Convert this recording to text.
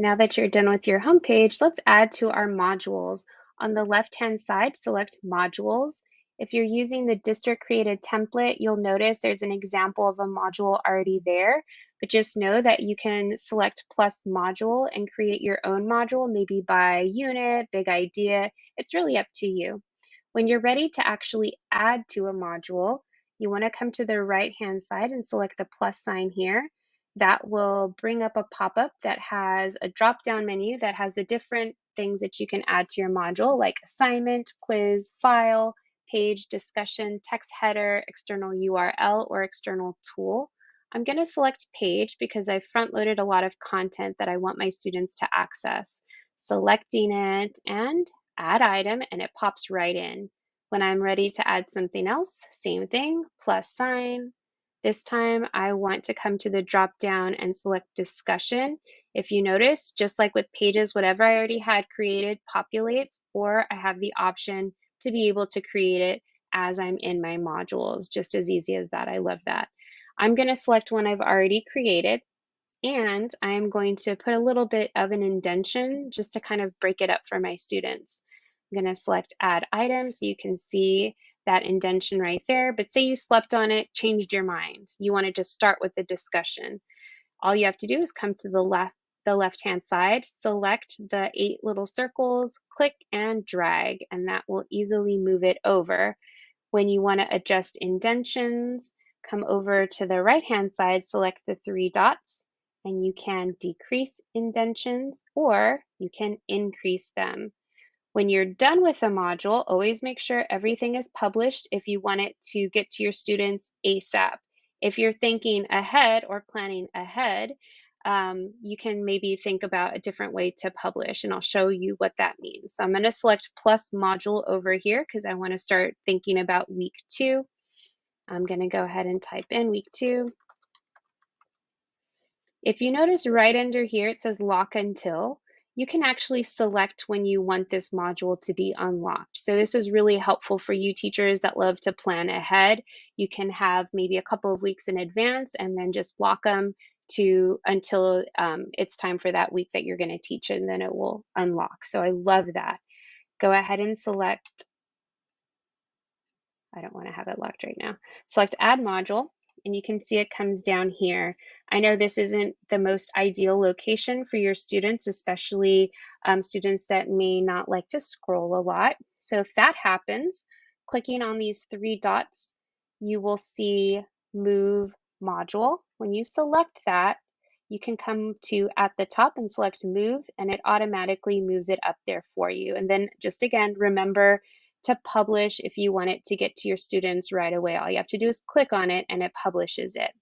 Now that you're done with your homepage, let's add to our modules. On the left-hand side, select Modules. If you're using the district created template, you'll notice there's an example of a module already there, but just know that you can select plus module and create your own module, maybe by unit, big idea. It's really up to you. When you're ready to actually add to a module, you wanna come to the right-hand side and select the plus sign here that will bring up a pop-up that has a drop-down menu that has the different things that you can add to your module like assignment, quiz, file, page, discussion, text header, external URL, or external tool. I'm going to select page because I front-loaded a lot of content that I want my students to access. Selecting it and add item and it pops right in. When I'm ready to add something else, same thing, plus sign, this time I want to come to the drop down and select discussion. If you notice, just like with pages, whatever I already had created populates, or I have the option to be able to create it as I'm in my modules. Just as easy as that. I love that. I'm going to select one I've already created and I'm going to put a little bit of an indentation just to kind of break it up for my students. I'm going to select add item so you can see that indentation right there. But say you slept on it, changed your mind. You want to just start with the discussion. All you have to do is come to the left the left hand side, select the eight little circles, click and drag, and that will easily move it over. When you want to adjust indentions, come over to the right hand side, select the three dots, and you can decrease indentions or you can increase them. When you're done with a module, always make sure everything is published if you want it to get to your students ASAP. If you're thinking ahead or planning ahead, um, you can maybe think about a different way to publish and I'll show you what that means. So I'm going to select plus module over here because I want to start thinking about week two. I'm going to go ahead and type in week two. If you notice right under here, it says lock until you can actually select when you want this module to be unlocked. So this is really helpful for you teachers that love to plan ahead. You can have maybe a couple of weeks in advance and then just lock them to until um, it's time for that week that you're going to teach and then it will unlock. So I love that. Go ahead and select, I don't want to have it locked right now. Select add module and you can see it comes down here. I know this isn't the most ideal location for your students, especially um, students that may not like to scroll a lot. So if that happens, clicking on these three dots, you will see move module. When you select that, you can come to at the top and select move and it automatically moves it up there for you. And then just again, remember to publish if you want it to get to your students right away. All you have to do is click on it and it publishes it.